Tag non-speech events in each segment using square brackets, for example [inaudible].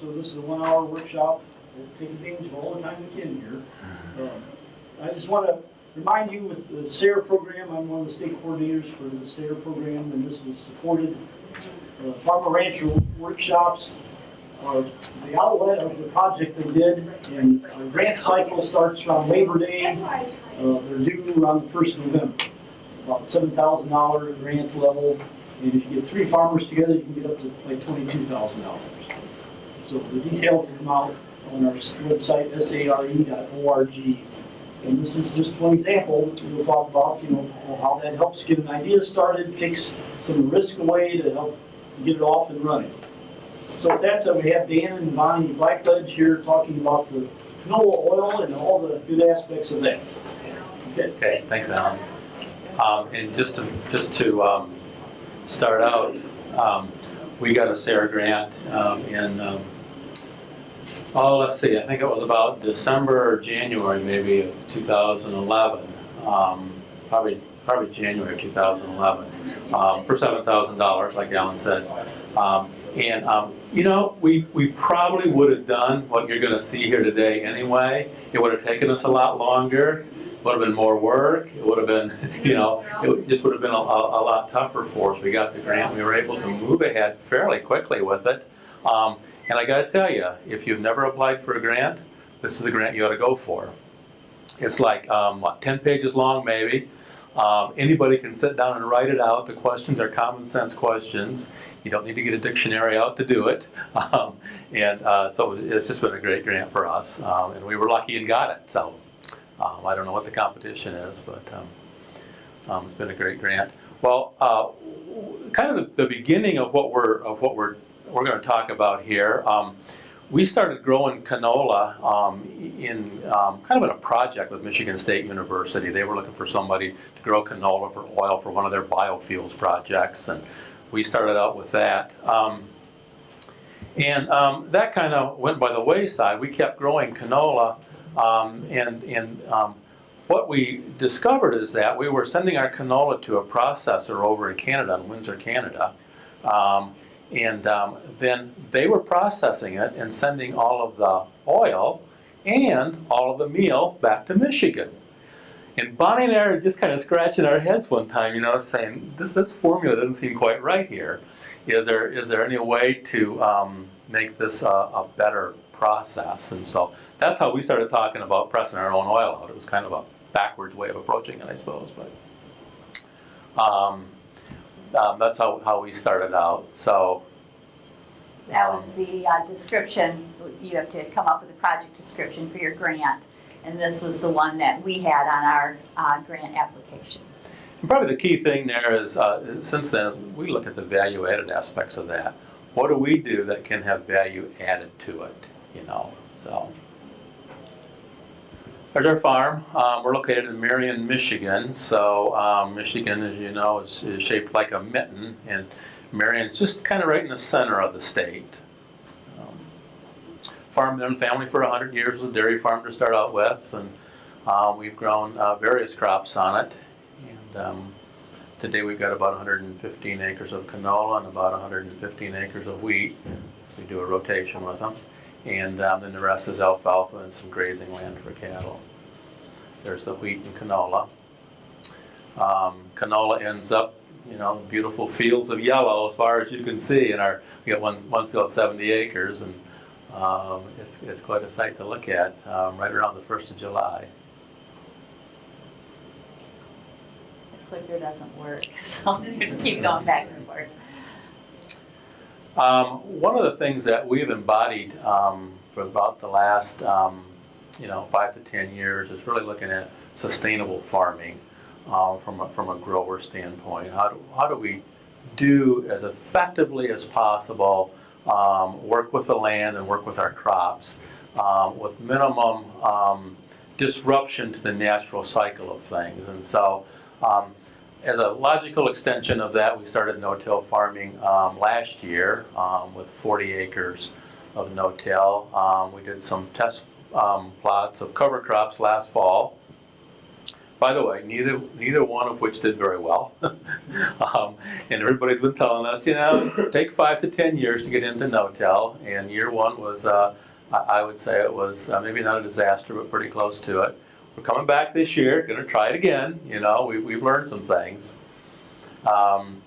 So this is a one-hour workshop. We'll take advantage of all the time we can here. Um, I just want to remind you with the SARE program, I'm one of the state coordinators for the SARE program, and this is supported. uh, Farmer Rancher workshops are the outlet of the project they did, and our grant cycle starts around Labor Day. Uh, They're due around the first of November. About seven thousand dollar grant level, and if you get three farmers together, you can get up to like twenty-two thousand dollars. So the details will come out on our website, sare.org. And this is just one example, we'll talk about, you know, how that helps get an idea started, takes some risk away to help get it off and running. So with that, uh, we have Dan and Bonnie Blackledge here talking about the canola oil and all the good aspects of that. Okay, Okay, thanks, Alan. Um, and just to, just to, um, start out, um, we got a SARE grant, um, in, um, oh, let's see, I think it was about December or January maybe of 2011. Um, probably, probably January of 2011, um, for $7,000, like Alan said. Um, and, um, you know, we, we probably would have done what you're gonna see here today anyway. It would have taken us a lot longer It would have been more work, it would have been, [laughs] you know, it just would have been a, a, a lot tougher for us. We got the grant, we were able to move ahead fairly quickly with it. Um, and I gotta tell you, if you've never applied for a grant, this is the grant you ought to go for. It's like, um, what, ten pages long maybe. Um, anybody can sit down and write it out. The questions are common sense questions. You don't need to get a dictionary out to do it. [laughs] Um, and uh, so it's just been a great grant for us. Um, and we were lucky and got it. So um, I don't know what the competition is, but um, um, it's been a great grant. Well, uh, kind of the, the beginning of what we're of what we're we're going to talk about here. Um, we started growing canola um, in um, kind of in a project with Michigan State University. They were looking for somebody to grow canola for oil for one of their biofuels projects, and we started out with that. Um, and um, that kind of went by the wayside. We kept growing canola, um, and, and um, what we discovered is that we were sending our canola to a processor over in Canada, in Windsor, Canada. Um, and um, then they were processing it and sending all of the oil and all of the meal back to Michigan. And Bonnie and I are just kind of scratching our heads one time, you know, saying, this, this formula doesn't seem quite right here. Is there, is there any way to um, make this a, a better process? And so that's how we started talking about pressing our own oil out. It was kind of a backwards way of approaching it, I suppose. But um, um, that's how, how we started out. So That was the uh, description, you have to come up with a project description for your grant. And this was the one that we had on our uh, grant application. And probably the key thing there is, uh, since then, we look at the value added aspects of that. What do we do that can have value added to it, you know, so. There's our farm. Um, we're located in Marion, Michigan. So um, Michigan, as you know, is, is shaped like a mitten, and Marion's just kind of right in the center of the state. Um, farmed in family for 100 years, a dairy farm to start out with, and uh, we've grown uh, various crops on it. And um, today we've got about 115 acres of canola and about 115 acres of wheat. We do a rotation with them. And um, then the rest is alfalfa and some grazing land for cattle. There's the wheat and canola. Um, canola ends up, you know, beautiful fields of yellow as far as you can see. And our we got one one field 70 acres, and um, it's it's quite a sight to look at. Um, right around the first of July. The clicker doesn't work, [laughs] so just keep going back and forth. Um, one of the things that we've embodied um, for about the last, um, you know, five to ten years is really looking at sustainable farming uh, from a, from a grower standpoint. How do, how do we do as effectively as possible um, work with the land and work with our crops um, with minimum um, disruption to the natural cycle of things. And so um, as a logical extension of that, we started no-till farming um, last year um, with 40 acres of no-till. Um, we did some test um, plots of cover crops last fall. By the way, neither neither one of which did very well. [laughs] um, and everybody's been telling us, you know, take five to ten years to get into no-till. And year one was, uh, I, I would say, it was uh, maybe not a disaster, but pretty close to it. We're coming back this year, going to try it again. You know, we, we've learned some things. Um,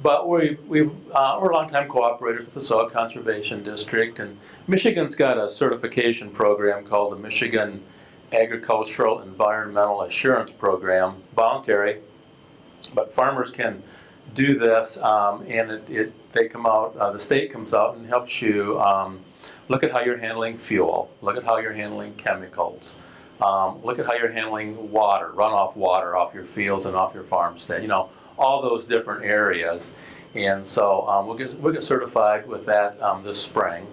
but we, we, uh, we're longtime cooperators with the Soil Conservation District, and Michigan's got a certification program called the Michigan Agricultural Environmental Assurance Program, voluntary, but farmers can do this, um, and it, it, they come out, uh, the state comes out and helps you um, look at how you're handling fuel, look at how you're handling chemicals, um, look at how you're handling water, runoff water off your fields and off your farmstead, you know, all those different areas. And so um, we'll, get, we'll get certified with that um, this spring.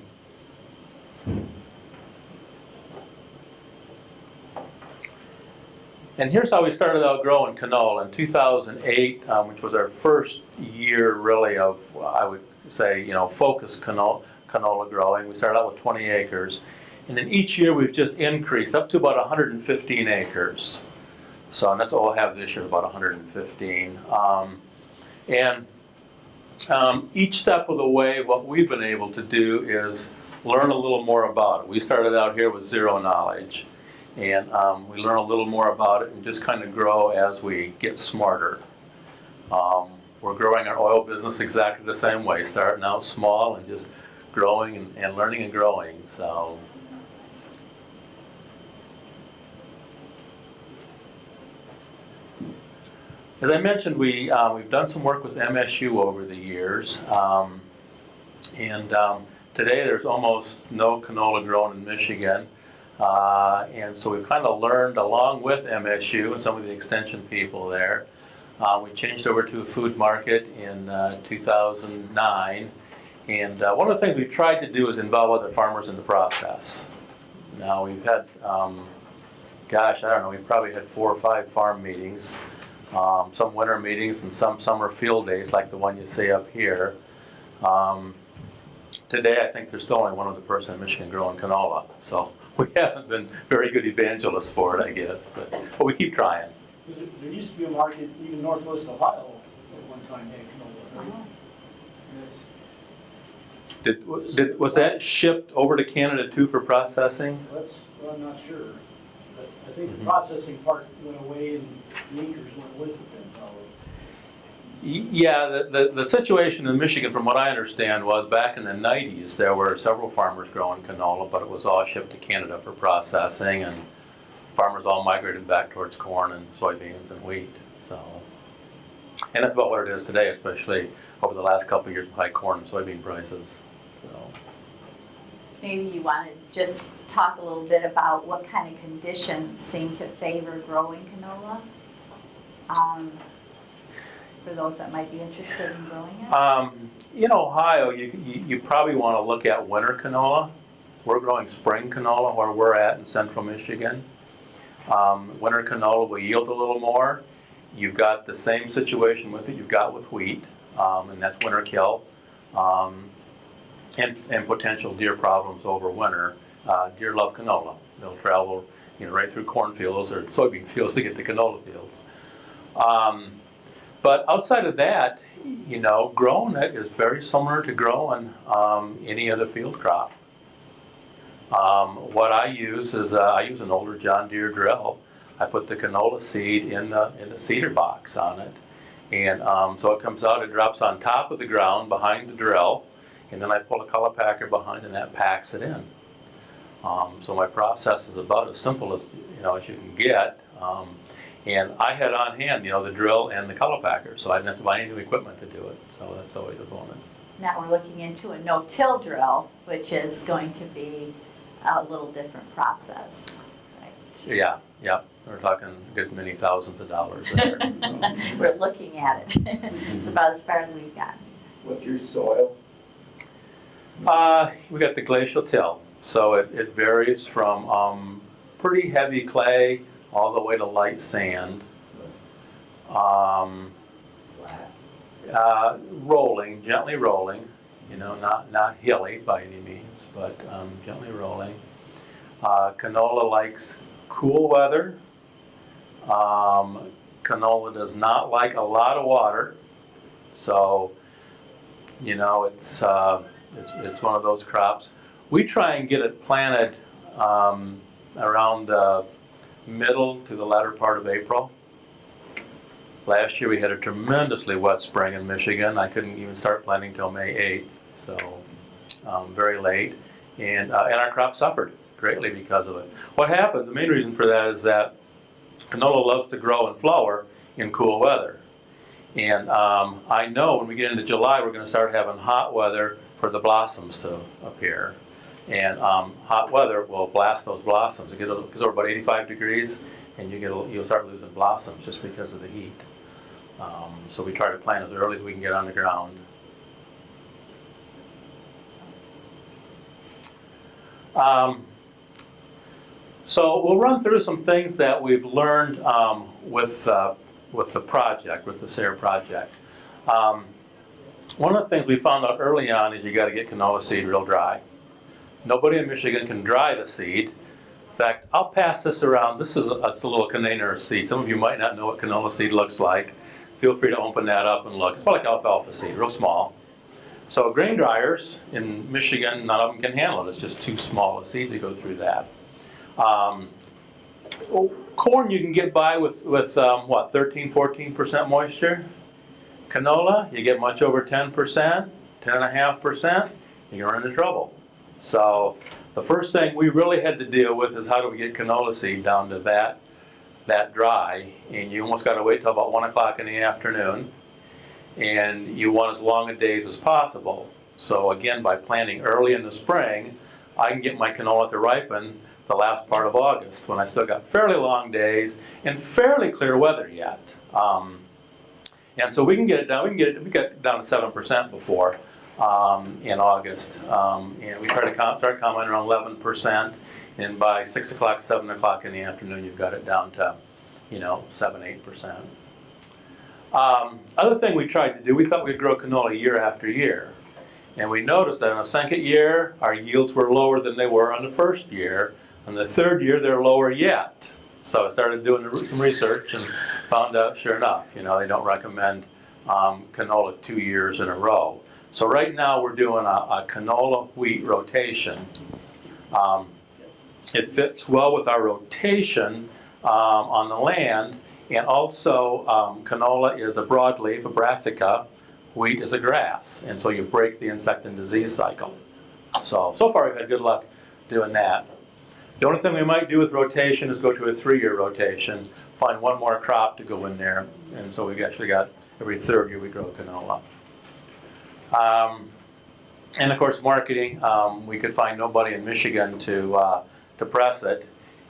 And here's how we started out growing canola in 2008, um, which was our first year really of, I would say, you know, focused canola, canola growing. We started out with 20 acres. And then each year we've just increased up to about 115 acres. So and that's all we'll have this year, about 115. Um, and um, each step of the way, what we've been able to do is learn a little more about it. We started out here with zero knowledge. And um, we learn a little more about it and just kind of grow as we get smarter. Um, we're growing our oil business exactly the same way, starting out small and just growing and, and learning and growing. So As I mentioned, we, uh, we've done some work with MSU over the years. Um, and um, today there's almost no canola grown in Michigan. Uh, and so we've kind of learned along with MSU and some of the extension people there. Uh, we changed over to a food market in uh, 2009. And uh, one of the things we've tried to do is involve other farmers in the process. Now we've had, um, gosh, I don't know, we've probably had four or five farm meetings um, some winter meetings and some summer field days like the one you see up here. Um, today, I think there's still only one other person in Michigan growing canola, so [laughs] we haven't been very good evangelists for it, I guess, but, but we keep trying. There there used to be a market, even northwest Ohio, at one time had canola. right? And it's- Did, did, was that shipped over to Canada too for processing? That's, well, I'm not sure. Think the processing part went away and the went with it then probably. Yeah, the, the, the situation in Michigan, from what I understand, was back in the nineties, there were several farmers growing canola, but it was all shipped to Canada for processing, and farmers all migrated back towards corn and soybeans and wheat, so. And that's about what it is today, especially over the last couple of years with high corn and soybean prices. Maybe you want to just talk a little bit about what kind of conditions seem to favor growing canola? Um, For those that might be interested in growing it? Um, in Ohio, you, you, you probably want to look at winter canola. We're growing spring canola where we're at in central Michigan. Um, winter canola will yield a little more. You've got the same situation with it you've got with wheat, um, and that's winter kill. Um, and, and potential deer problems over winter. Uh, deer love canola. They'll travel, you know, right through cornfields or soybean fields to get to canola fields. Um, but outside of that, you know, growing it is very similar to growing um, any other field crop. Um, what I use is uh, I use an older John Deere drill. I put the canola seed in the in the seeder box on it, and um, so it comes out. It drops on top of the ground behind the drill, and then I pull a cultipacker behind, and that packs it in. Um, so my process is about as simple as you know as you can get. Um, and I had on hand, you know, the drill and the cultipacker, so I didn't have to buy any new equipment to do it. So that's always a bonus. Now we're looking into a no-till drill, which is going to be a little different process, right? Yeah, yeah, we're talking a good many thousands of dollars there. [laughs] We're looking at it. [laughs] It's about as far as we've gotten. What's your soil? Uh, we got the glacial till, so it, it varies from um, pretty heavy clay all the way to light sand. Um, uh, rolling, gently rolling, you know, not, not hilly by any means, but um, gently rolling. Uh, canola likes cool weather. Um, canola does not like a lot of water, so you know it's uh, it's, it's one of those crops. We try and get it planted um, around the middle to the latter part of April. Last year we had a tremendously wet spring in Michigan. I couldn't even start planting till May 8th, so um, very late. And, uh, and our crop suffered greatly because of it. What happened, the main reason for that is that canola loves to grow and flower in cool weather. And um, I know when we get into July, we're going to start having hot weather for the blossoms to appear. And um, hot weather will blast those blossoms. It gets gets over about 85 degrees, and you get a- you'll start losing blossoms just because of the heat. Um, so we try to plant as early as we can get on the ground. Um, so we'll run through some things that we've learned um, with uh, with the project, with the SARE project. Um, one of the things we found out early on is you got to get canola seed real dry. Nobody in Michigan can dry the seed. In fact, I'll pass this around. This is a, a little container of seed. Some of you might not know what canola seed looks like. Feel free to open that up and look. It's about like alfalfa seed, real small. So grain dryers in Michigan, none of them can handle it. It's just too small a seed to go through that. Um, corn you can get by with, with um, what, 13, 14% moisture? Canola, you get much over 10%, 10.5%, you're into trouble. So the first thing we really had to deal with is how do we get canola seed down to that, that dry? And you almost gotta wait till about one o'clock in the afternoon. And you want as long a days as possible. So again, by planting early in the spring, I can get my canola to ripen the last part of August when I still got fairly long days and fairly clear weather yet. Um, and so we can get it down. We can get it. We got down to seven percent before um, in August, um, and we try to com- start coming around eleven percent. And by six o'clock, seven o'clock in the afternoon, you've got it down to, you know, seven, eight percent. Um, other thing we tried to do, we thought we'd grow canola year after year. And we noticed that in the second year, our yields were lower than they were on the first year. And the third year, they're lower yet. So I started doing some research and found out, sure enough, you know, they don't recommend um, canola two years in a row. So right now, we're doing a, a canola wheat rotation. Um, it fits well with our rotation um, on the land. And also, um, canola is a broadleaf, a brassica. Wheat is a grass. And so you break the insect and disease cycle. So, so far we've had good luck doing that. The only thing we might do with rotation is go to a three-year rotation, find one more crop to go in there. And so we've actually got, every third year we grow canola. Um, and of course, marketing, um, we could find nobody in Michigan to, uh, to press it.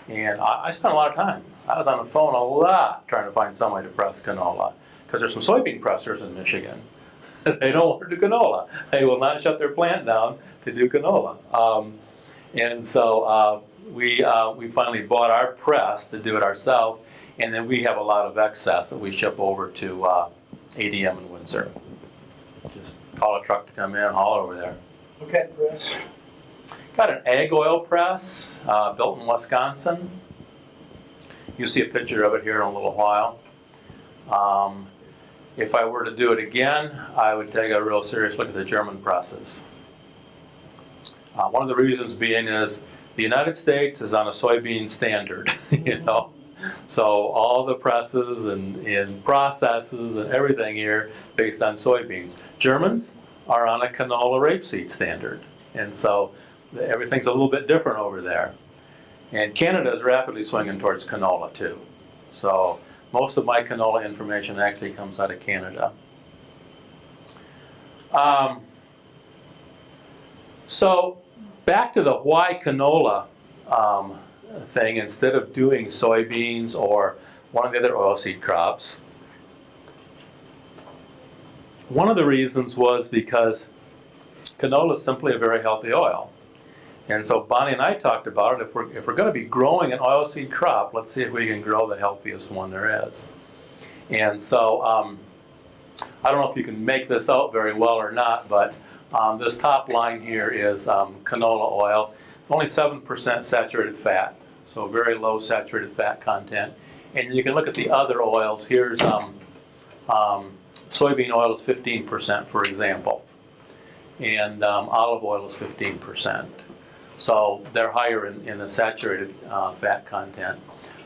And I, I spent a lot of time. I was on the phone a lot trying to find somebody to press canola. Because there's some soybean pressers in Michigan. [laughs] they don't want to do canola. They will not shut their plant down to do canola. Um, and so uh, we, uh, we finally bought our press to do it ourselves. And then we have a lot of excess that we ship over to uh, ADM in Windsor. Just call a truck to come in, haul over there. Kind press? Got an ag oil press uh, built in Wisconsin. You'll see a picture of it here in a little while. Um, if I were to do it again, I would take a real serious look at the German presses. Uh, one of the reasons being is the United States is on a soybean standard, [laughs] you know. So all the presses and, and processes and everything here based on soybeans. Germans are on a canola rapeseed standard. And so everything's a little bit different over there. And Canada is rapidly swinging towards canola too. So most of my canola information actually comes out of Canada. Um, so back to the why canola um, thing, instead of doing soybeans or one of the other oilseed crops, one of the reasons was because canola is simply a very healthy oil. And so Bonnie and I talked about it. If we're, if we're going to be growing an oilseed crop, let's see if we can grow the healthiest one there is. And so um, I don't know if you can make this out very well or not, but um, this top line here is um, canola oil. Only 7% saturated fat, so very low saturated fat content. And you can look at the other oils. Here's um, um, soybean oil is 15%, for example. And um, olive oil is 15%. So they're higher in, in the saturated uh, fat content.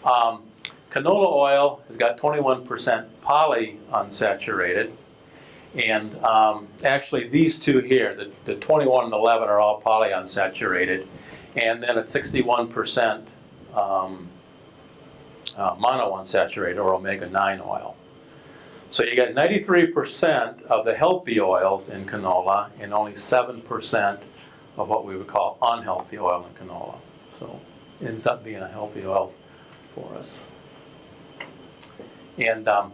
Um, canola oil has got 21% polyunsaturated. And um, actually, these two here, the, the 21 and 11 are all polyunsaturated. And then at 61% um, uh, monounsaturated or omega-9 oil. So you get 93% of the healthy oils in canola and only 7% of what we would call unhealthy oil in canola. So it ends up being a healthy oil for us. And um,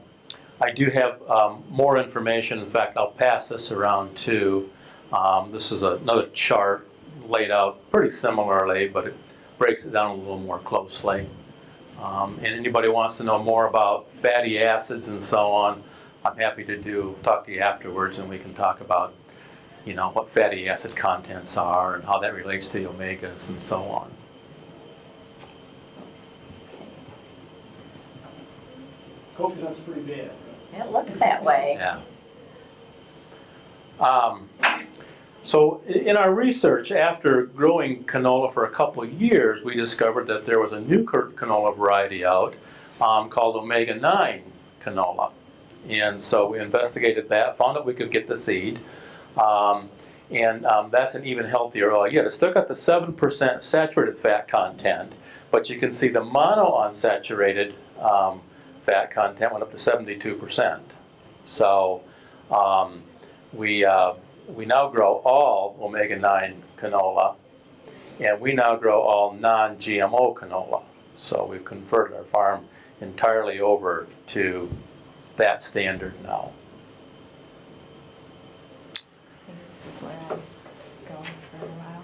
I do have um, more information. In fact, I'll pass this around too. Um, this is another chart laid out pretty similarly, but it breaks it down a little more closely. Um, and anybody wants to know more about fatty acids and so on, I'm happy to do talk to you afterwards, and we can talk about, you know, what fatty acid contents are and how that relates to the omegas and so on. Coconut's pretty bad. It looks that way. Yeah. Um, so in our research, after growing canola for a couple of years, we discovered that there was a new canola variety out um, called omega-9 canola. And so we investigated that, found that we could get the seed. Um, and um, that's an even healthier oil. Yet it's still got the 7% saturated fat content, but you can see the monounsaturated um, fat content went up to 72%. So um, we, uh, we now grow all omega-9 canola, and we now grow all non-GMO canola. So we've converted our farm entirely over to that standard now. This is where I'm going for a while.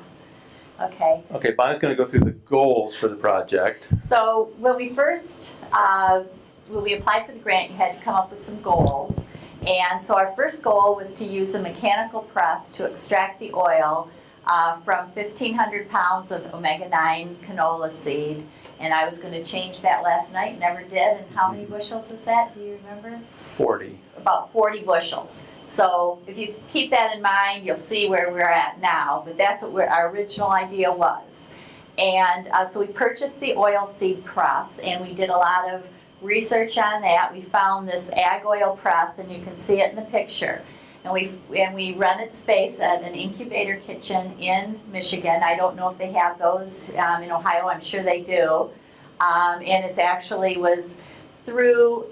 Okay, Okay, Bonnie's going to go through the goals for the project. so when we first, uh, when we applied for the grant, you had to come up with some goals. And so our first goal was to use a mechanical press to extract the oil uh, from 1,500 pounds of omega-9 canola seed. And I was going to change that last night, never did. And how many bushels is that? Do you remember? 40. about 40 bushels. So if you keep that in mind, you'll see where we're at now. But that's what our original idea was. And uh, so we purchased the oil seed press, and we did a lot of research on that. We found this ag oil press, and you can see it in the picture. And we and we rented space at an incubator kitchen in Michigan. I don't know if they have those um, in Ohio. I'm sure they do. Um, and it actually was through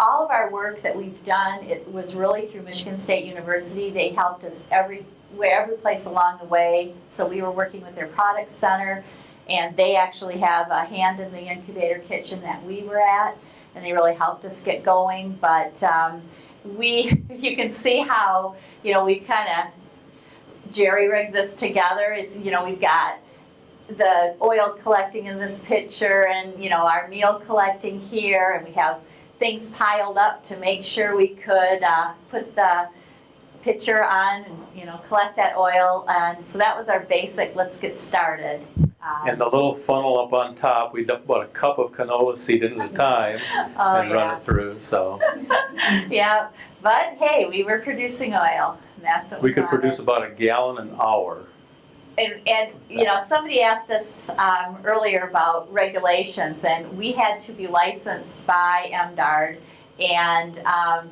all of our work that we've done, it was really through Michigan State University. They helped us every, every place along the way. So we were working with their product center, and they actually have a hand in the incubator kitchen that we were at, and they really helped us get going. But um, we, [laughs] you can see how, you know, we kind of jerry rigged this together. It's, you know, we've got the oil collecting in this picture and, you know, our meal collecting here, and we have things piled up to make sure we could uh, put the pitcher on and, you know, collect that oil. And so that was our basic, let's get started. Um, And the little funnel up on top, we dump about a cup of canola seed in at a [laughs] time oh, and run it through. So [laughs] yeah, but hey, we were producing oil. That's what we, we could produce about a gallon an hour. And, and, you know, somebody asked us um, earlier about regulations, and we had to be licensed by MDARD and um,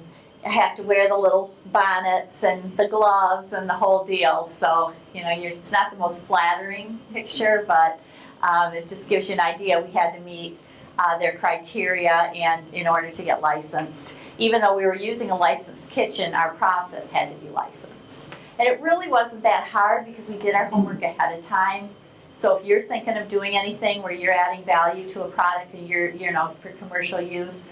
have to wear the little bonnets and the gloves and the whole deal. So, you know, it's not the most flattering picture, but um, it just gives you an idea. We had to meet uh, their criteria and in order to get licensed. Even though we were using a licensed kitchen, our process had to be licensed. And it really wasn't that hard because we did our homework ahead of time. So if you're thinking of doing anything where you're adding value to a product and you're, you know, for commercial use,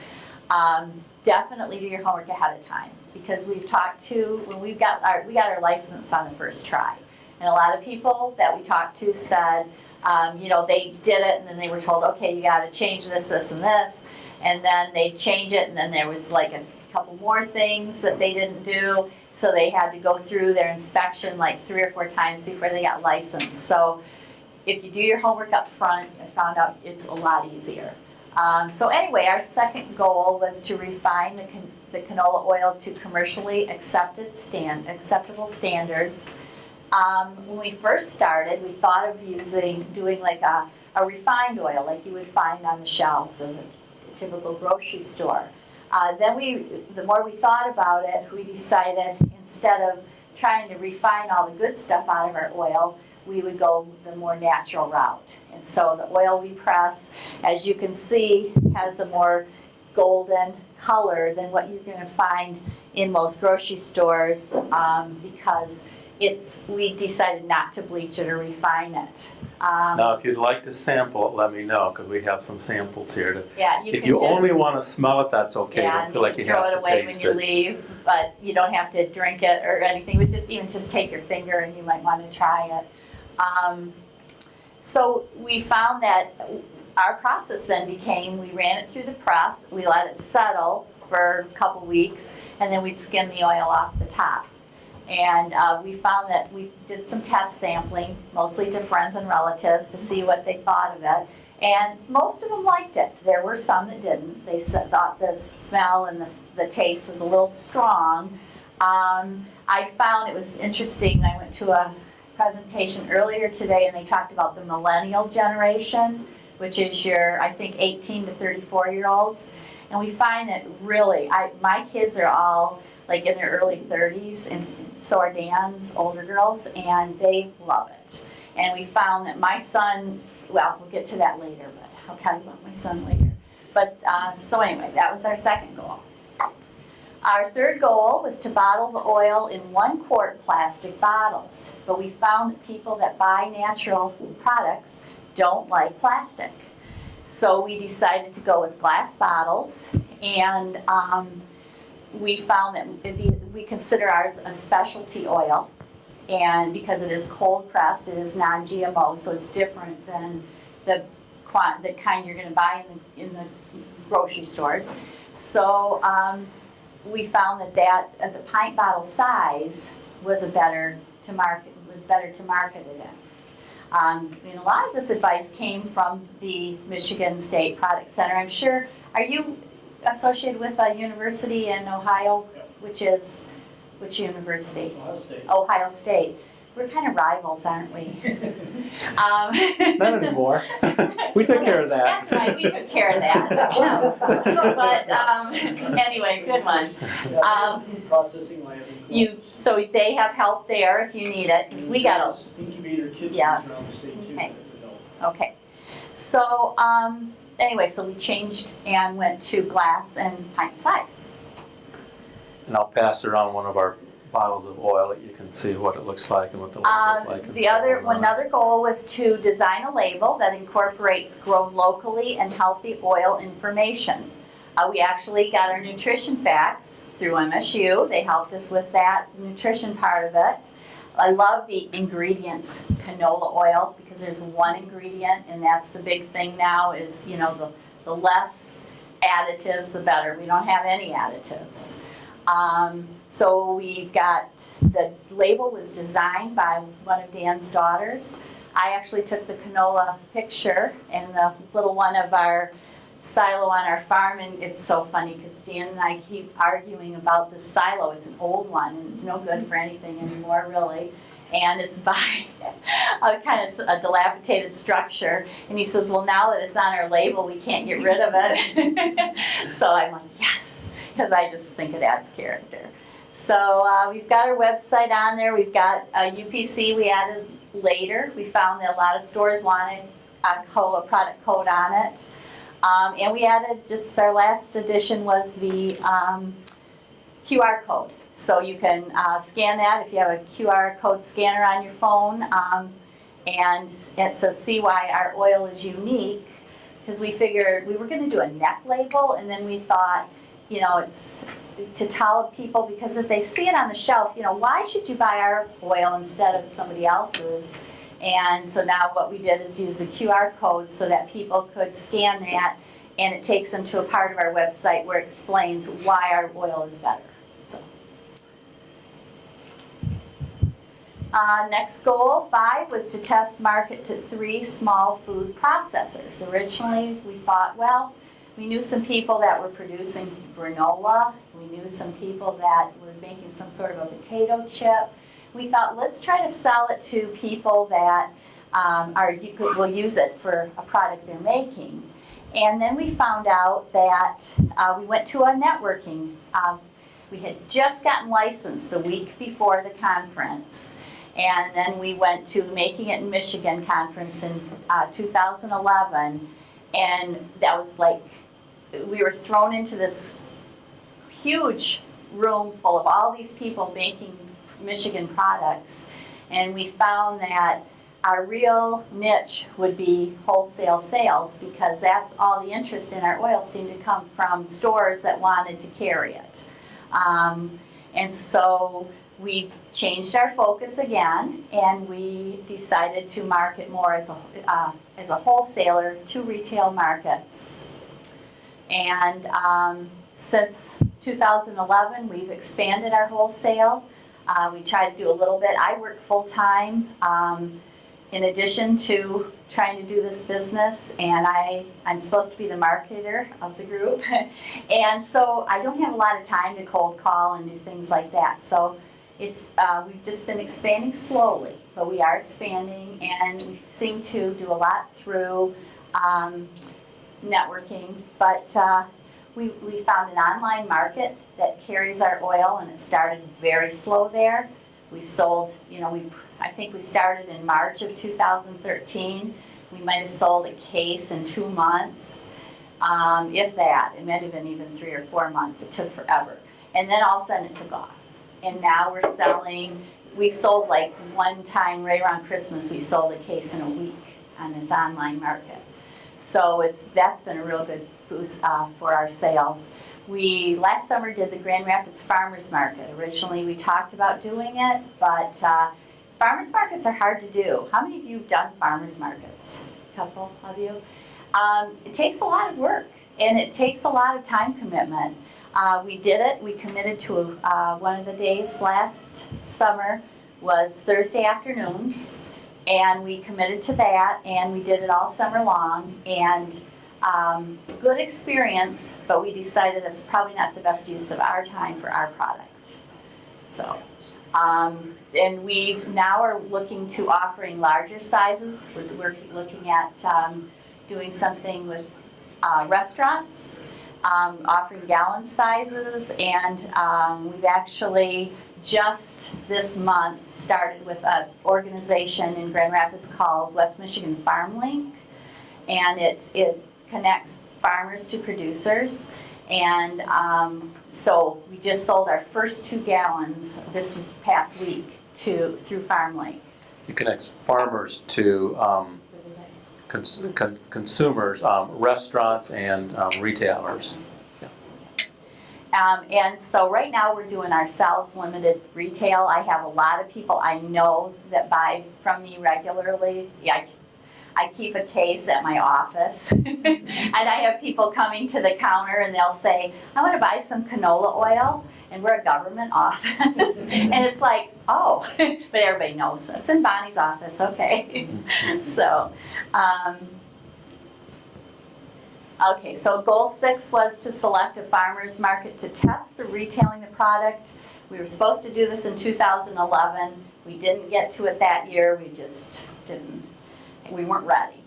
um, definitely do your homework ahead of time. Because we've talked to, when we've got our, we got our license on the first try. And a lot of people that we talked to said, um, you know, they did it and then they were told, okay, you gotta change this, this, and this. And then they change it and then there was like a couple more things that they didn't do. So they had to go through their inspection like three or four times before they got licensed. So if you do your homework up front, I found out it's a lot easier. Um, so anyway, our second goal was to refine the, can- the canola oil to commercially accepted stand, acceptable standards. Um, when we first started, we thought of using, doing like a, a refined oil, like you would find on the shelves of a typical grocery store. Uh, then we, the more we thought about it, we decided instead of trying to refine all the good stuff out of our oil, we would go the more natural route. And so the oil we press, as you can see, has a more golden color than what you're gonna find in most grocery stores um, because it's, we decided not to bleach it or refine it. Um, Now, if you'd like to sample it, let me know, because we have some samples here to, yeah, you if you only want to smell it, that's okay, Yeah, don't feel like you throw it have to away when you it. leave, but you don't have to drink it or anything. We just even just take your finger and you might want to try it. Um, so we found that our process then became we ran it through the press, we let it settle for a couple weeks, and then we'd skim the oil off the top. And uh, we found that we did some test sampling, mostly to friends and relatives, to see what they thought of it. And most of them liked it. There were some that didn't. They thought the smell and the, the taste was a little strong. Um, I found it was interesting. I went to a presentation earlier today and they talked about the millennial generation, which is your, I think, 18 to 34 year olds. And we find that really, I, my kids are all like in their early 30s, and so are Dan's older girls, and they love it. And we found that my son, well, we'll get to that later, but I'll tell you about my son later. But uh, so anyway, that was our second goal. Our third goal was to bottle the oil in one quart plastic bottles, but we found that people that buy natural food products don't like plastic. So we decided to go with glass bottles, and um, we found that we consider ours a specialty oil. And because it is cold pressed, it is non-GMO, so it's different than the the kind you're gonna buy in the, in the grocery stores. So, um, we found that that, the pint bottle size was a better to market, was better to market it in. Um, and a lot of this advice came from the Michigan State Product Center. I'm sure, are you associated with a university in Ohio? Which is, which university? Ohio State. Ohio State. We're kind of rivals, aren't we? [laughs] Um, [laughs] Not anymore. We took care of that. That's right, we took care of that. [laughs] But, um, anyway, good one. Um, processing lab. in You, so they have help there if you need it. we got a, Incubator kitchens Yes. around the state too. Okay. that develop. okay. So, um, anyway, so we changed and went to glass and pint size. And I'll pass around one of our bottles of oil that you can see what it looks like and what the label's Um, like. the other, on. another goal was to design a label that incorporates grown locally and healthy oil information. Uh, we actually got our nutrition facts through MSU. They helped us with that nutrition part of it. I love the ingredients canola oil because there's one ingredient and that's the big thing now is, you know, the, the less additives, the better. We don't have any additives. Um, so we've got, the label was designed by one of Dan's daughters. I actually took the canola picture and the little one of our silo on our farm and it's so funny because Dan and I keep arguing about the silo. It's an old one and it's no good for anything anymore really. And it's [laughs] by a kind of a dilapidated structure. And he says, well, now that it's on our label, we can't get rid of it. [laughs] so I'm like, yes, because I just think it adds character. So uh, we've got our website on there. We've got a UPC we added later. We found that a lot of stores wanted a, a product code on it. Um, and we added, just our last addition was the um, QR code. So you can uh, scan that if you have a QR code scanner on your phone. Um, and it says, see why our oil is unique. Because we figured we were going to do a neck label, and then we thought, you know, it's to tell people because if they see it on the shelf, you know, why should you buy our oil instead of somebody else's? And so now what we did is use the QR code so that people could scan that and it takes them to a part of our website where it explains why our oil is better, so. Uh, next goal, five, was to test market to three small food processors. Originally, we thought, well, we knew some people that were producing granola. We knew some people that were making some sort of a potato chip. We thought, let's try to sell it to people that um, are could, will use it for a product they're making. And then we found out that uh, we went to a networking. Um, we had just gotten licensed the week before the conference. And then we went to Making It in Michigan conference in uh, 2011. And that was like, we were thrown into this huge room full of all these people making Michigan products. And we found that our real niche would be wholesale sales because that's all the interest in our oil seemed to come from stores that wanted to carry it. Um, and so we changed our focus again and we decided to market more as a, uh, as a wholesaler to retail markets. And um, since 2011, we've expanded our wholesale. Uh, we try to do a little bit. I work full time um, in addition to trying to do this business, and I, I'm supposed to be the marketer of the group. [laughs] and so I don't have a lot of time to cold call and do things like that. So it's, uh, we've just been expanding slowly, but we are expanding, and we seem to do a lot through um, networking. But uh, we, we found an online market that carries our oil, and it started very slow there. We sold, you know, we I think we started in March of 2013. We might have sold a case in two months, um, if that. It might have been even three or four months. It took forever. And then all of a sudden it took off. And now we're selling, we've sold like one time right around Christmas, we sold a case in a week on this online market. So it's, that's been a real good boost uh, for our sales. We, last summer, did the Grand Rapids Farmers Market. Originally, we talked about doing it, but uh, farmers markets are hard to do. How many of you have done farmers markets? A couple of you? Um, it takes a lot of work, and it takes a lot of time commitment. Uh, we did it. We committed to uh, one of the days last summer was Thursday afternoons, and we committed to that, and we did it all summer long. And um, good experience, but we decided that's probably not the best use of our time for our product. So, um, and we now are looking to offering larger sizes. We're, we're looking at um, doing something with uh, restaurants, um, offering gallon sizes, and um, we've actually just this month started with an organization in Grand Rapids called West Michigan Farm Link, and it it connects farmers to producers. And um, so we just sold our first two gallons this past week to through FarmLink. It connects farmers to um, cons- con- consumers, um, restaurants, and um, retailers. Um, and so right now we're doing ourselves limited retail. I have a lot of people I know that buy from me regularly. Yeah, I, I keep a case at my office. [laughs] and I have people coming to the counter and they'll say, I want to buy some canola oil. And we're a government [laughs] office. and it's like, oh, [laughs] but everybody knows it's in Bonnie's office, okay. so, um, Okay, so goal six was to select a farmer's market to test the retailing the product. We were supposed to do this in 2011. We didn't get to it that year. We just didn't, we weren't ready.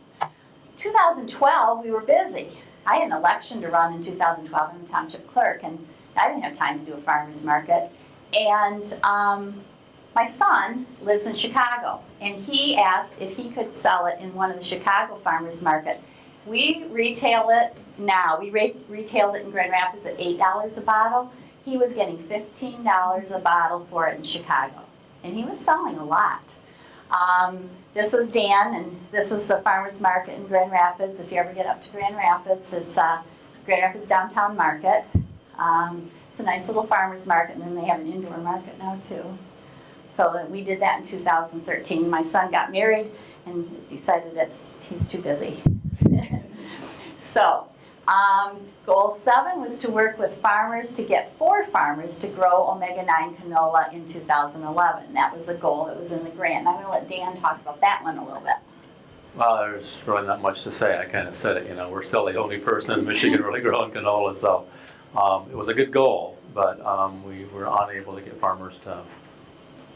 2012, we were busy. I had an election to run in 2012. I'm a township clerk, and I didn't have time to do a farmer's market. And um, my son lives in Chicago, and he asked if he could sell it in one of the Chicago farmers market. We retail it now. We re- retailed it in Grand Rapids at eight dollars a bottle. He was getting fifteen dollars a bottle for it in Chicago, and he was selling a lot. Um, this is Dan, and this is the farmers market in Grand Rapids. If you ever get up to Grand Rapids, it's uh, Grand Rapids Downtown Market. Um, it's a nice little farmers market, and then they have an indoor market now too. So we did that in 2013. My son got married and decided that he's too busy. [laughs] so Um, goal seven was to work with farmers to get four farmers to grow omega-9 canola in 2011. That was a goal that was in the grant. And I'm gonna let Dan talk about that one a little bit. Well, there's really not much to say. I kind of said it, you know, we're still the only person in Michigan [laughs] really growing canola, so um, it was a good goal, but um, we were unable to get farmers to,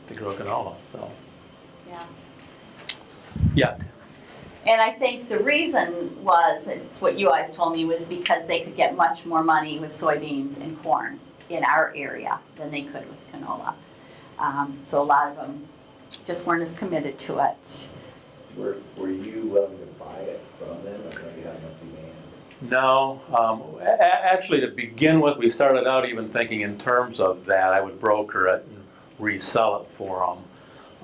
to grow canola, so. Yeah. Yeah, And I think the reason was, it's what you guys told me, was because they could get much more money with soybeans and corn in our area than they could with canola. Um, so a lot of them just weren't as committed to it. Were, were you willing to buy it from them, or maybe have enough demand? No, um, a- a- actually, to begin with, we started out even thinking in terms of that, I would broker it and resell it for them.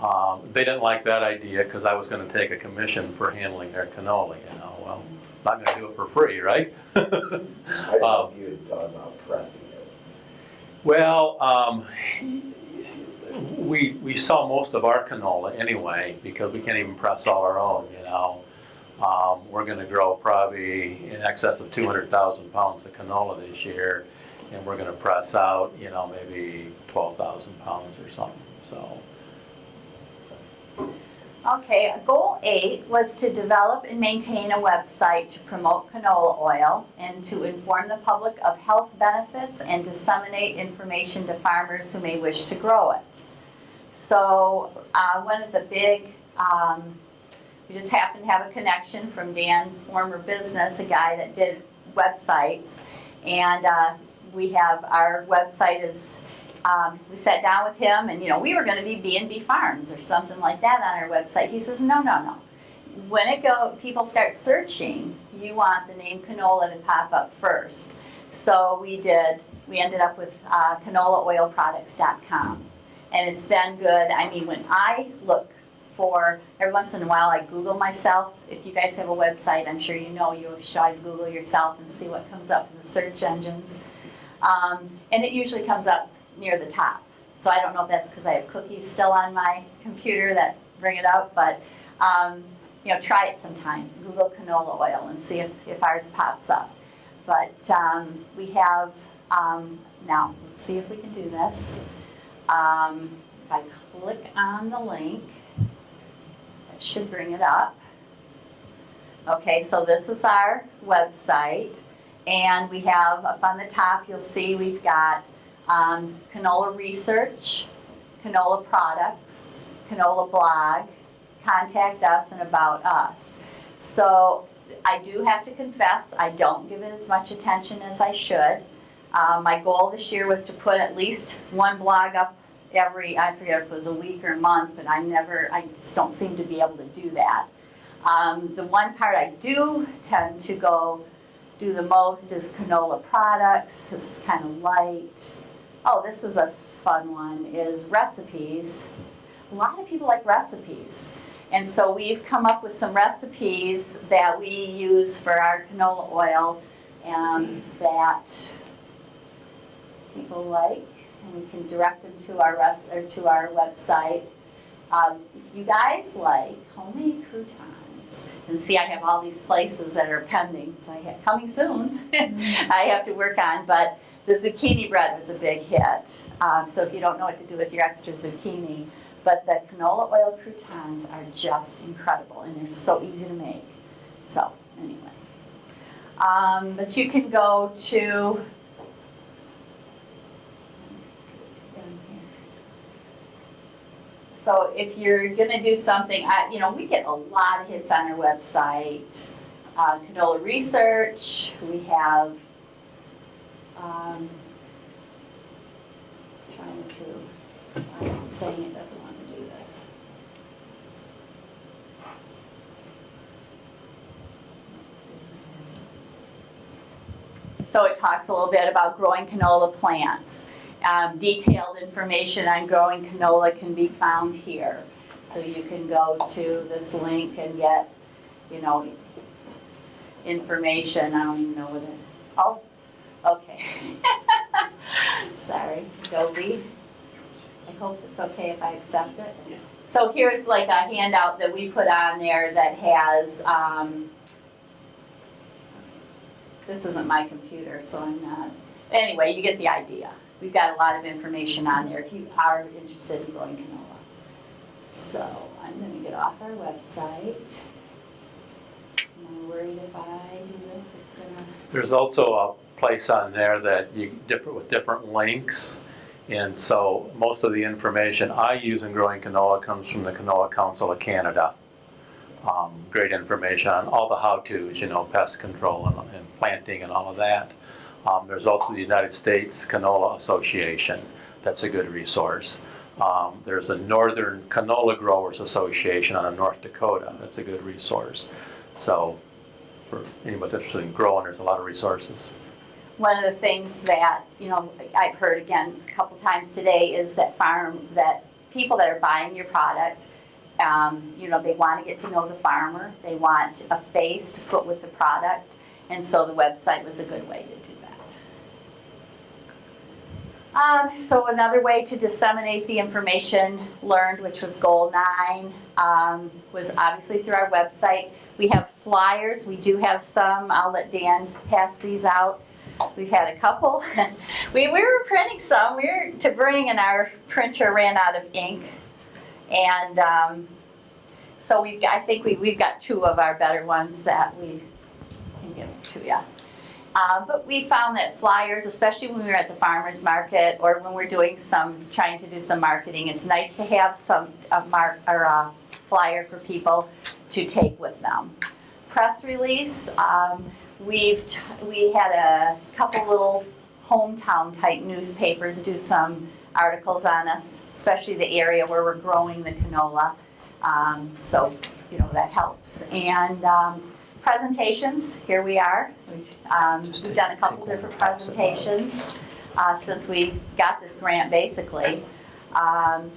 Um, they didn't like that idea because I was going to take a commission for handling their canola, you know, well, I'm not going to do it for free, right? [laughs] I if you had thought about pressing it. Well, um, we, we sell most of our canola anyway because we can't even press all our own, you know. Um, we're gonna grow probably in excess of two hundred thousand pounds of canola this year. And we're gonna press out, you know, maybe twelve thousand pounds or something, so. Okay, goal eight was to develop and maintain a website to promote canola oil and to inform the public of health benefits and disseminate information to farmers who may wish to grow it. So, uh, one of the big, um, we just happened to have a connection from Dan's former business, a guy that did websites. And, uh, we have, our website is um, we sat down with him and, you know, we were gonna be B and B Farms or something like that on our website. He says, no, no, no. When it go, people start searching, you want the name canola to pop up first. So we did, we ended up with uh, canolaoilproducts.com. And it's been good. I mean, when I look for, every once in a while I Google myself. If you guys have a website, I'm sure you know, you should always Google yourself and see what comes up in the search engines. Um, and it usually comes up near the top. So I don't know if that's because I have cookies still on my computer that bring it up, but um, you know, try it sometime. Google canola oil and see if, if ours pops up. But um, we have, um, now, let's see if we can do this. Um, if I click on the link, that should bring it up. Okay, so this is our website. And we have up on the top, you'll see we've got um, canola research, canola products, canola blog, contact us and about us. So I do have to confess, I don't give it as much attention as I should. Uh, my goal this year was to put at least one blog up every, I forget if it was a week or a month, but I never, I just don't seem to be able to do that. Um, the one part I do tend to go do the most is canola products. This is kind of light. Oh, this is a fun one, is recipes. A lot of people like recipes. And so we've come up with some recipes that we use for our canola oil um, that people like, and we can direct them to our rest, or to our website. Um, if you guys like homemade croutons, and see, I have all these places that are pending, so I have coming soon. [laughs] I have to work on, but the zucchini bread was a big hit. Um, so if you don't know what to do with your extra zucchini, but the canola oil croutons are just incredible and they're so easy to make. So anyway, um, but you can go to. So if you're gonna do something, I, you know, we get a lot of hits on our website. Uh, canola research, we have um, trying to, why is it saying it doesn't want to do this? So it talks a little bit about growing canola plants. Um, detailed information on growing canola can be found here. So you can go to this link and get, you know, information. I don't even know what it, oh, Okay. [laughs] Sorry, Adobe. I hope it's okay if I accept it. So here's like a handout that we put on there that has, um, this isn't my computer, so I'm not. Anyway, you get the idea. We've got a lot of information on there if you are interested in growing canola. So I'm gonna get off our website. I'm worried if I do this, it's gonna. There's also a place on there that you differ with different links. And so most of the information I use in growing canola comes from the Canola Council of Canada. Um, great information on all the how-tos, you know, pest control and, and planting and all of that. Um, there's also the United States Canola Association. That's a good resource. Um, there's the Northern Canola Growers Association out of North Dakota. That's a good resource. So for anyone interested in growing, there's a lot of resources. One of the things that, you know, I've heard again a couple times today is that farm, that people that are buying your product, um, you know, they want to get to know the farmer, they want a face to put with the product, and so the website was a good way to do that. Um, so another way to disseminate the information learned, which was goal nine, um, was obviously through our website. We have flyers, we do have some, I'll let Dan pass these out. We've had a couple. [laughs] we, we were printing some. We were to bring, and our printer ran out of ink. And um, so we've I think we, we've got two of our better ones that we can give to you. Uh, but we found that flyers, especially when we were at the farmer's market or when we're doing some, trying to do some marketing, it's nice to have some a mark or a flyer for people to take with them. Press release. Um, We've, t- we had a couple little hometown type newspapers do some articles on us, especially the area where we're growing the canola. Um, so, you know, that helps. And um, presentations, here we are. We've, um, we've done a couple different and pass it along. presentations uh, since we got this grant, basically. Um,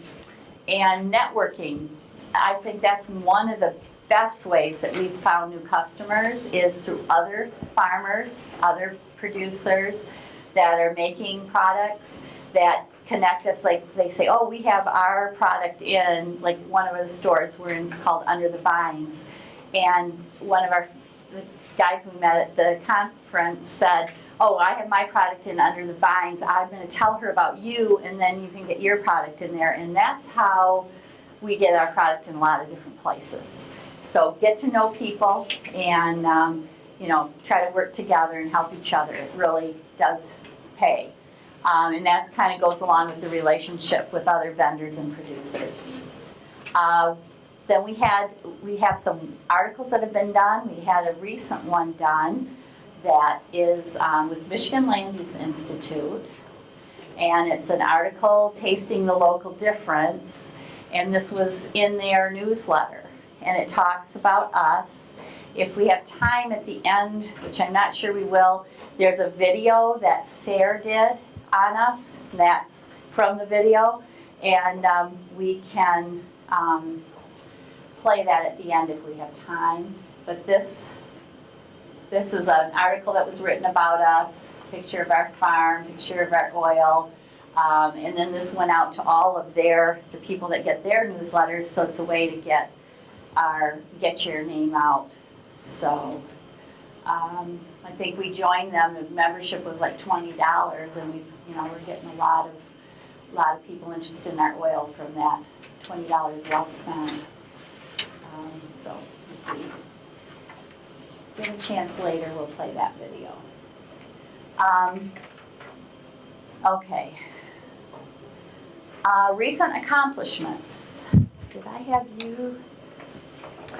and networking, I think that's one of the best ways that we've found new customers is through other farmers, other producers that are making products that connect us, like they say, oh, we have our product in, like one of the stores we're in, called Under the Vines. And one of our, guys we met at the conference said, oh, I have my product in Under the Vines, I'm gonna tell her about you, and then you can get your product in there. And that's how we get our product in a lot of different places. So get to know people and, um, you know, try to work together and help each other. It really does pay. Um, and that kind of goes along with the relationship with other vendors and producers. Uh, then we had, we have some articles that have been done. We had a recent one done that is um, with Michigan Land Use Institute. And it's an article tasting the local difference. And this was in their newsletter. And it talks about us. If we have time at the end, which I'm not sure we will, there's a video that Sarah did on us. That's from the video. And um, we can um, play that at the end if we have time. But this, this is an article that was written about us, picture of our farm, picture of our oil. Um, and then this went out to all of their, the people that get their newsletters, so it's a way to get our, get your name out. So, um, I think we joined them, the membership was like twenty dollars and we, you know, we're getting a lot of, a lot of people interested in our oil from that twenty dollars well spent. Um, so, if we get a chance later, we'll play that video. Um, okay. Uh, recent accomplishments. Did I have you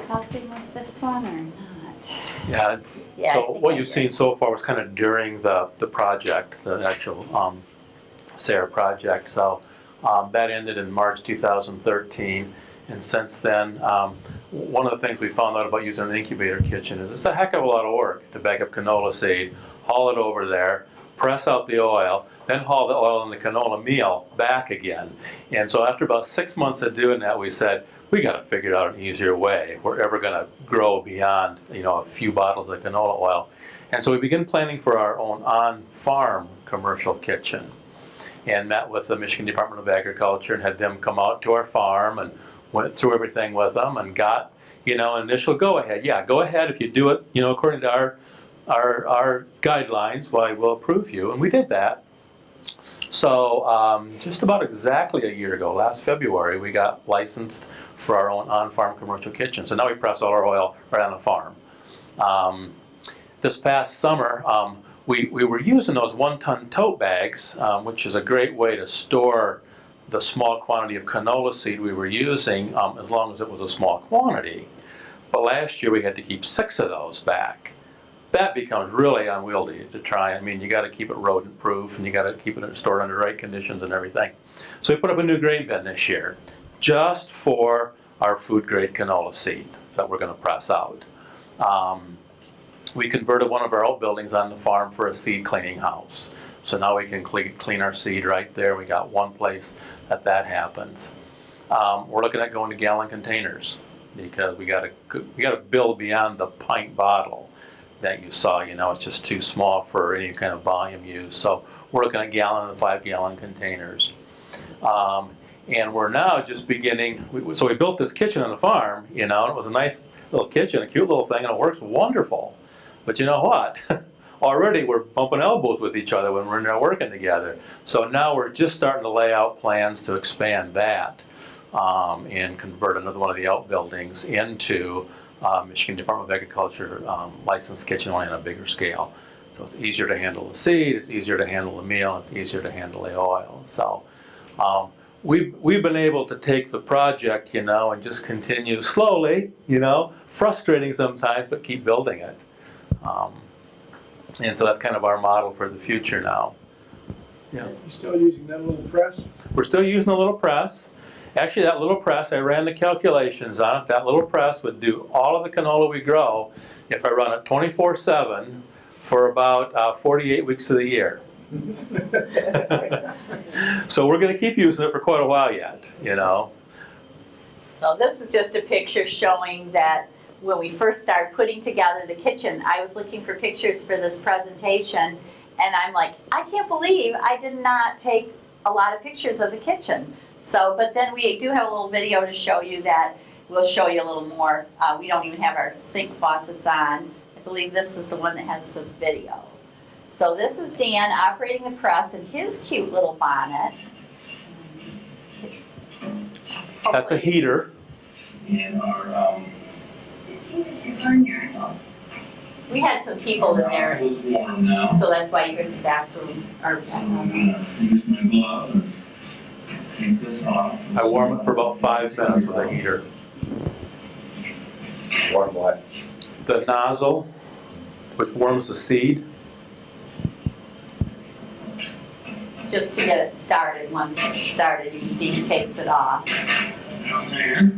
helping with this one or not? Yeah, Yeah, I so think what I you've did. seen so far was kind of during the, the project, the actual um, SARE project. So um, that ended in March 2013. And since then, um, one of the things we found out about using an incubator kitchen is it's a heck of a lot of work to bag up canola seed, haul it over there, press out the oil, then haul the oil and the canola meal back again. And so after about six months of doing that, we said, we got to figure out an easier way if we're ever going to grow beyond, you know, a few bottles of canola oil. And so we began planning for our own on-farm commercial kitchen and met with the Michigan Department of Agriculture and had them come out to our farm and went through everything with them and got, you know, initial go-ahead. Yeah, go ahead if you do it, you know, according to our our, our guidelines, why we'll approve you, and we did that. So, um, just about exactly a year ago, last February, we got licensed for our own on-farm commercial kitchen. So now we press all our oil right on the farm. Um, this past summer, um, we, we were using those one-ton tote bags, um, which is a great way to store the small quantity of canola seed we were using, um, as long as it was a small quantity. But last year, we had to keep six of those back. That becomes really unwieldy to try. I mean, you gotta keep it rodent proof and you gotta keep it stored under right conditions and everything. So we put up a new grain bin this year, just for our food grade canola seed that we're gonna press out. Um, we converted one of our old buildings on the farm for a seed cleaning house. So now we can clean, our seed right there. We got one place that that happens. Um, we're looking at going to gallon containers because we gotta, we gotta build beyond the pint bottle that you saw, you know, it's just too small for any kind of volume use. So we're looking at gallon and five gallon containers. Um, and we're now just beginning, we- so we built this kitchen on the farm, you know, and it was a nice little kitchen, a cute little thing, and it works wonderful. But you know what? [laughs] Already we're bumping elbows with each other when we're there working together. So now we're just starting to lay out plans to expand that um, and convert another one of the outbuildings into uh, Michigan Department of Agriculture um, licensed kitchen only on a bigger scale. So it's easier to handle the seed, it's easier to handle the meal, it's easier to handle the oil. So um, we've, we've been able to take the project, you know, and just continue slowly, you know, frustrating sometimes, but keep building it. Um, and so that's kind of our model for the future now. Yeah. You're still using that little press? We're still using a little press. Actually, that little press, I ran the calculations on it. That little press would do all of the canola we grow if I run it 24/7 for about uh, 48 weeks of the year. [laughs] so we're going to keep using it for quite a while yet, you know. So this is just a picture showing that when we first started putting together the kitchen, I was looking for pictures for this presentation, and I'm like, I can't believe I did not take a lot of pictures of the kitchen. So, but then we do have a little video to show you that, we'll show you a little more. Uh, we don't even have our sink faucets on. I believe this is the one that has the video. So this is Dan operating the press in his cute little bonnet. That's a heater. in our, um, We had some people in our there, house was warm now. so that's why you hear the bathroom, or, I'm gonna I warm it for about five minutes with a heater. Warm what? The nozzle, which warms the seed, just to get it started. Once it's started, you can see he takes it off. Down there.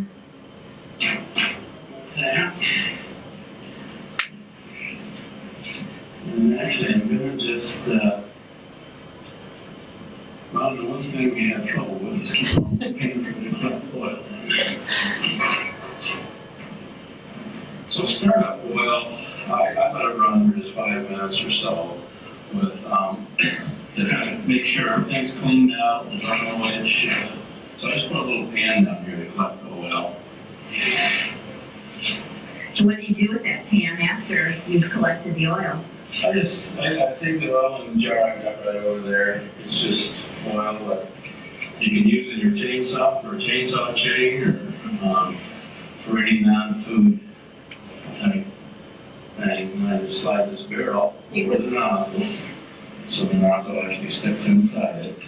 That. And actually, I'm gonna just, uh, well, the one thing we have trouble with is keeping paying for the oil. So startup oil, I, I let it run for just five minutes or so with, um, to kind of make sure everything's cleaned out way it. So I just put a little pan down here to collect the oil. So what do you do with that pan after you've collected the oil? I just, I, I take the the jar I got right over there. It's just oil that you can use in your chainsaw for a chainsaw chain or, um, for any non-food type thing. I just slide this barrel You over the nozzle. So the nozzle actually sticks inside it.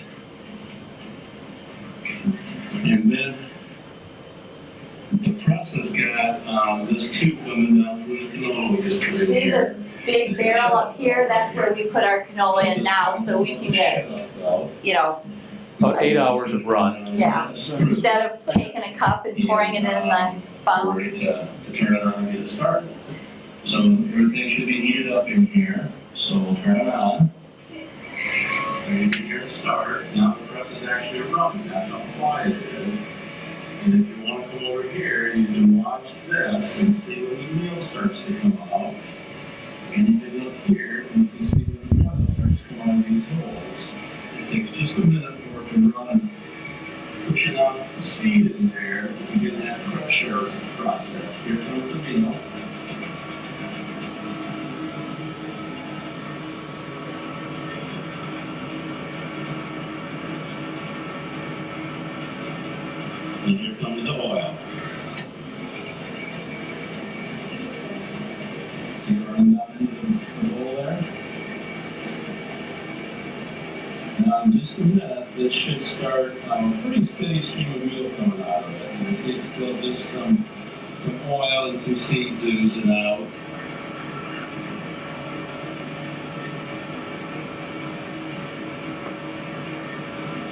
And then the press has got, um, this tube coming down through the canola just See here. This big barrel up here? That's where we put our canola in now, so we can get, you know, about eight hours of run. Yeah. instead of taking a cup and pouring it in the funnel. Ready to, uh, to turn it on and get it started. So everything should be heated up in here, so we'll turn it on. Ready to hear it start. Now the press is actually running, that's how quiet it is. And if you wanna come over here, you can watch this and see when the meal starts to come out. And you can look here and you can see when the oil starts to come out of these holes. It takes just a minute for it to run pushing out the speed in there to get that pressure process. Here comes the meal. two minutes, it should start, um, a pretty steady stream of meal coming out of it. You can see it's still just some, some oil and some seeds oozing out.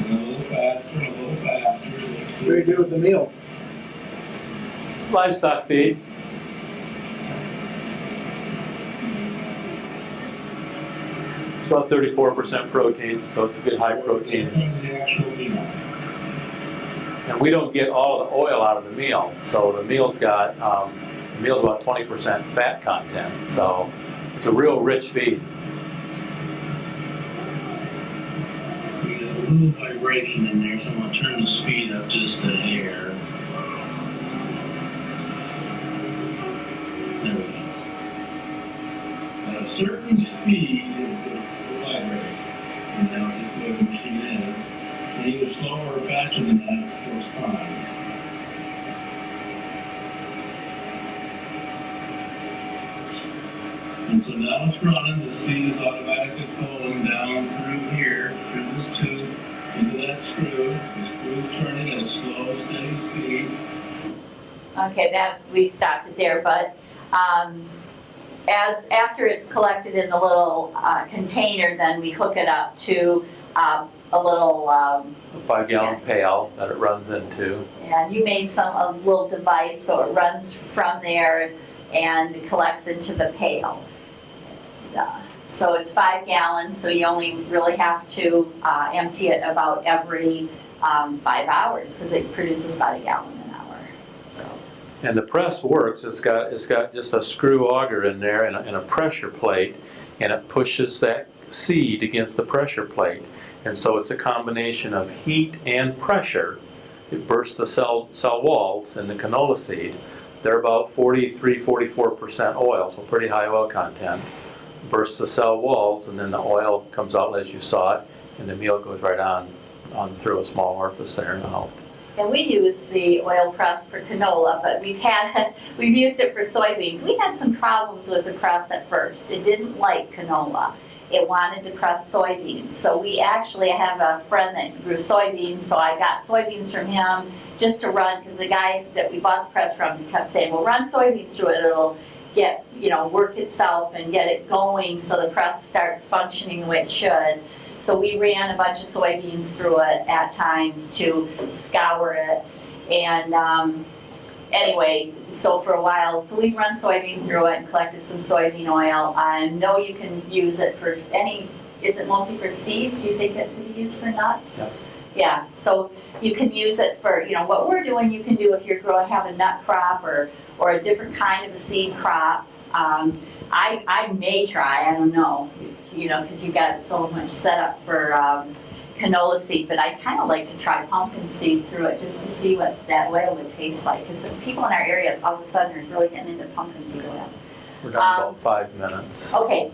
And a little faster, a little faster, so it's What do you do with the meal? Livestock feed, it's about thirty-four percent protein, so it's a good high protein. And we don't get all the oil out of the meal, so the meal's got, um, the meal's about twenty percent fat content, so it's a real rich feed. A little vibration in there, so I'm gonna turn the speed up just a hair. At a certain speed, it it's vibrates. And now it's just the way the machine is. And either slower or faster than that, it still fine. And so now it's running, the seed is automatically pulling down through here, through this tube, into that screw. The screw's turning at a slow, steady speed. Okay, that, we stopped it there, but, um, as, after it's collected in the little, uh, container, then we hook it up to, um, a little, um, A five gallon pail that it runs into. and you made some, a little device, so it runs from there and collects into the pail. Uh, So it's five gallons, so you only really have to, uh, empty it about every, um, five hours, because it produces about a gallon an hour, so. And the press works, it's got, it's got just a screw auger in there and a, and a pressure plate, and it pushes that seed against the pressure plate. And so it's a combination of heat and pressure. It bursts the cell, cell walls in the canola seed. They're about 43, 44% oil, so pretty high oil content. Bursts the cell walls, and then the oil comes out as you saw it, and the meal goes right on, on through a small orifice there and out. And we use the oil press for canola, but we've had, [laughs] we've used it for soybeans. We had some problems with the press at first. It didn't like canola. It wanted to press soybeans. So we actually have a friend that grew soybeans, so I got soybeans from him just to run, because the guy that we bought the press from, kept saying, well, run soybeans through it, it'll get, you know, work itself and get it going so the press starts functioning the way it should. So we ran a bunch of soybeans through it at times to scour it. And um, anyway, so for a while, so we run soybean through it and collected some soybean oil. I know you can use it for any, is it mostly for seeds? Do you think it can be used for nuts? Yeah, so you can use it for, you know, what we're doing, you can do if you're growing, have a nut crop or, or a different kind of a seed crop. Um, I, I may try, I don't know, you know, because you've got so much set up for um, canola seed, but I kind of like to try pumpkin seed through it just to see what that oil would taste like. Because people in our area all of a sudden are really getting into pumpkin seed oil. We're down Um, about five minutes. Okay,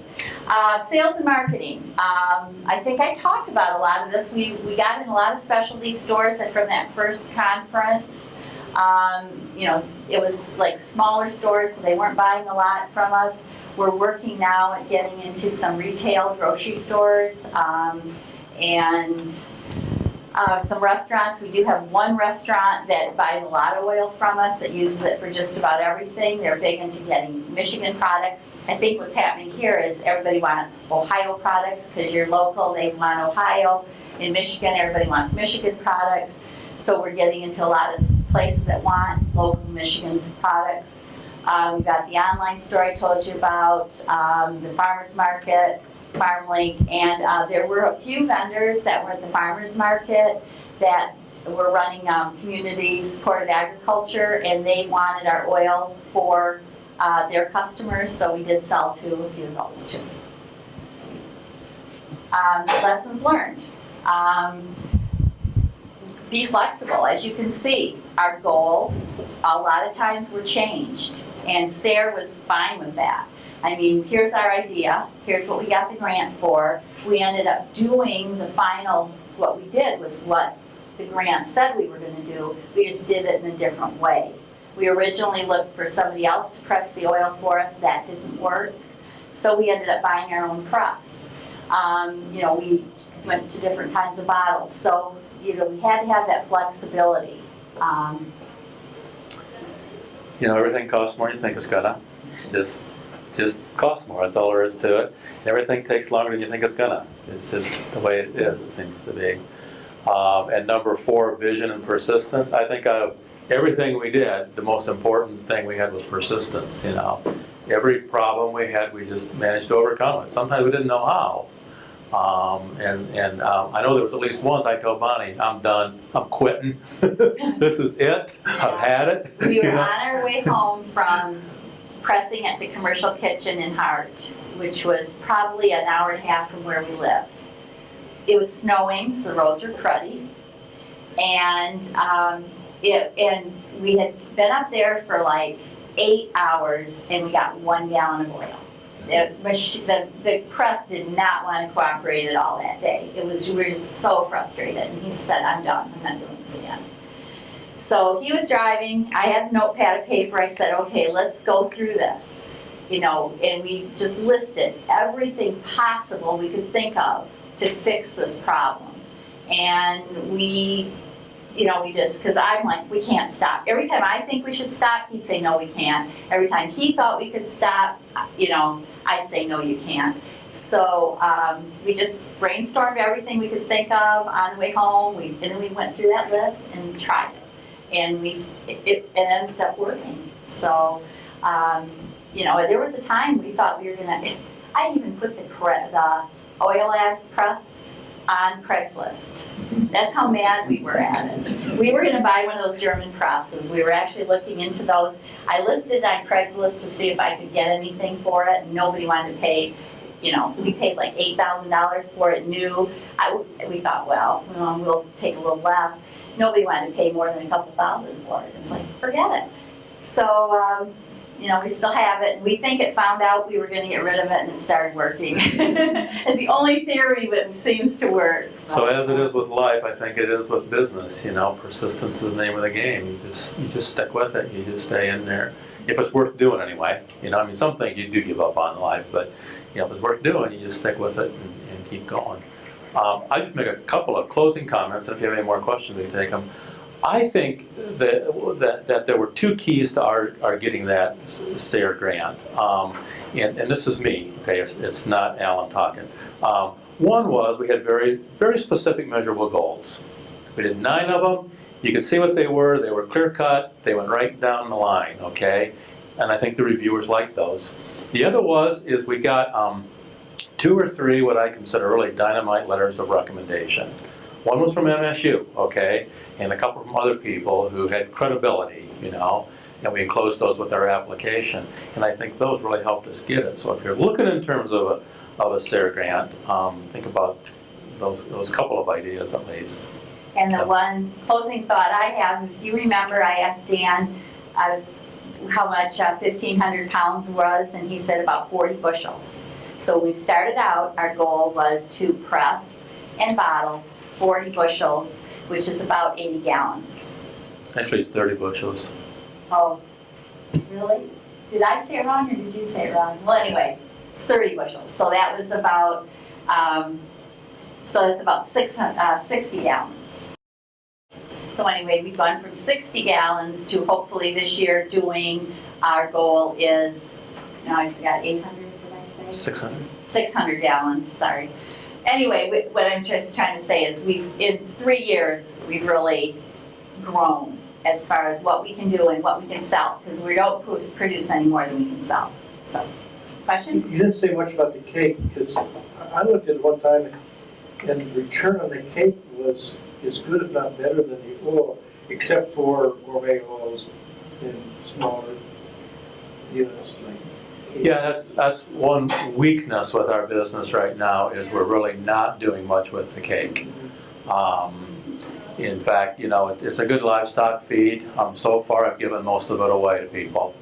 uh, sales and marketing. Um, I think I talked about a lot of this. We, we got in a lot of specialty stores and from that first conference. Um, you know, it was like smaller stores, so they weren't buying a lot from us. We're working now at getting into some retail grocery stores um, and uh, some restaurants. We do have one restaurant that buys a lot of oil from us. It uses it for just about everything. They're big into getting Michigan products. I think what's happening here is everybody wants Ohio products because you're local. They want Ohio. In Michigan, everybody wants Michigan products. So we're getting into a lot of places that want local Michigan products. Uh, we've got the online store I told you about, um, the farmer's market, FarmLink, and uh, there were a few vendors that were at the farmer's market that were running um, community supported agriculture, and they wanted our oil for uh, their customers, so we did sell to a few of those too. Um, lessons learned. Um, be flexible, as you can see, our goals, a lot of times were changed, and Sarah was fine with that. I mean, here's our idea, here's what we got the grant for. We ended up doing the final, what we did was what the grant said we were gonna do, we just did it in a different way. We originally looked for somebody else to press the oil for us, that didn't work, so we ended up buying our own press. Um, you know, we went to different kinds of bottles. So, you know, we had to have that flexibility. Um, You know, everything costs more than you think it's gonna. Just, just costs more, that's all there is to it. Everything takes longer than you think it's gonna. It's just the way it is, it seems to be. Um, and number four, vision and persistence. I think of everything we did, the most important thing we had was persistence, you know. Every problem we had, we just managed to overcome it. Sometimes we didn't know how. Um, and and um, I know there was at least once I told Bonnie, I'm done, I'm quitting. [laughs] this is it, I've had it. We [laughs] you were know? on our way home from pressing at the commercial kitchen in Hart, which was probably an hour and a half from where we lived. It was snowing, so the roads were cruddy. And, um, it, and we had been up there for like eight hours and we got one gallon of oil. The, the, press did not want to cooperate at all that day. It was, we were just so frustrated. And he said, I'm done, I'm not doing this again. So he was driving, I had a notepad of paper, I said, okay, let's go through this. You know, and we just listed everything possible we could think of to fix this problem. And we, you know, we just, because I'm like, we can't stop. Every time I think we should stop, he'd say, no, we can't. Every time he thought we could stop, you know, I'd say, no, you can't. So um, we just brainstormed everything we could think of on the way home, we, and then we went through that list and tried it and we, it, it ended up working. So, um, you know, there was a time we thought we were gonna, I even put the, the oil ad press on Craigslist. That's how mad we were at it. We were gonna buy one of those German presses. We were actually looking into those. I listed on Craigslist to see if I could get anything for it, and nobody wanted to pay, you know, we paid like eight thousand dollars for it new. I, we thought, well, well, we'll take a little less nobody wanted to pay more than a couple thousand for it. It's like, forget it. So, um, you know, we still have it. And we think it found out we were going to get rid of it and it started working. [laughs] it's the only theory that seems to work. So as it is with life, I think it is with business, you know, persistence is the name of the game. You just, you just stick with it, you just stay in there. If it's worth doing anyway, you know, I mean, some things you do give up on in life, but, you know, if it's worth doing, you just stick with it and, and keep going. Um, I just make a couple of closing comments, if you have any more questions, we can take them. I think that, that, that there were two keys to our, our getting that SARE grant. Um, and, and this is me, okay, it's, it's not Alan talking. Um, one was we had very, very specific measurable goals. We did nine of them. You could see what they were. They were clear cut. They went right down the line, okay? And I think the reviewers liked those. The other was, is we got um, two or three what I consider really dynamite letters of recommendation. One was from MSU, okay, and a couple from other people who had credibility, you know, and we enclosed those with our application. And I think those really helped us get it. So if you're looking in terms of a, of a SARE grant, um, think about those, those couple of ideas at least. And the one closing thought I have, if you remember, I asked Dan, I was, how much uh, 1,500 pounds was, and he said about 40 bushels. So we started out, our goal was to press and bottle 40 bushels, which is about 80 gallons. Actually, it's 30 bushels. Oh, really? Did I say it wrong or did you say it wrong? Well, anyway, it's 30 bushels. So that was about, um, so it's about six, hun- uh, 60 gallons. So anyway, we've gone from 60 gallons to hopefully this year doing, our goal is, now I forgot, 800, did I say? 600. 600 gallons, sorry. Anyway, wh- what I'm just trying to say is we've, in three years, we've really grown as far as what we can do and what we can sell, because we don't pro- produce any more than we can sell. So, question? You didn't say much about the cake, because I looked at it one time, and the return on the cake was as good, if not better, than the oil, except for gourmet oils in smaller units, like. Yeah, that's, that's one weakness with our business right now is we're really not doing much with the cake. Um, In fact, you know, it- it's a good livestock feed. Um, So far, I've given most of it away to people.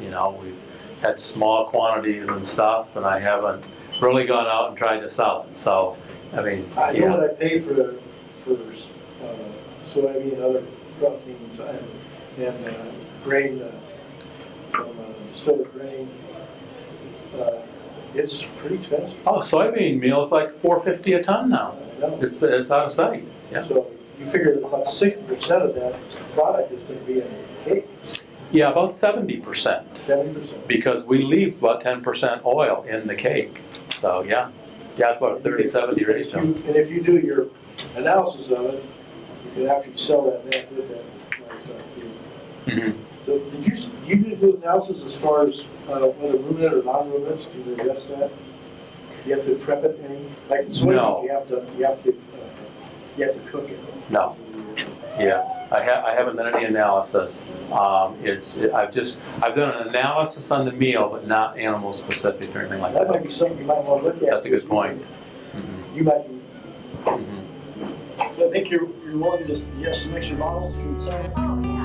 You know, we've had small quantities and stuff, and I haven't really gone out and tried to sell it. So, I mean, I know yeah, what I pay for, the for uh, soybean, and other proteins, and, and uh, grain, uh, from uh, grain. Uh, It's pretty expensive. Oh, soybean meal is like four fifty a ton now. It's, it's out of sight. Yeah. So you figure that about sixty percent of that product is gonna be in cake, Yeah, about seventy percent, seventy percent. because we leave about ten percent oil in the cake. So, yeah, yeah, it's about a 30-70 ratio. And if you do your analysis of it, you can actually sell that back with that too. Mhm. So did you, you did do analysis as far as uh, whether ruminant or non-ruminants, can you address that? You have to prep it any, like in No. you have to, you have to, uh, you have to cook it. No. Yeah, I ha I haven't done any analysis. Um, it's, I've just, I've done an analysis on the meal, but not animal specific or anything like That That might be something you might want to look at. That's a good point. Mhm, You might, be- mhm. So I think you're, you're willing to, you have some extra models, you can sign.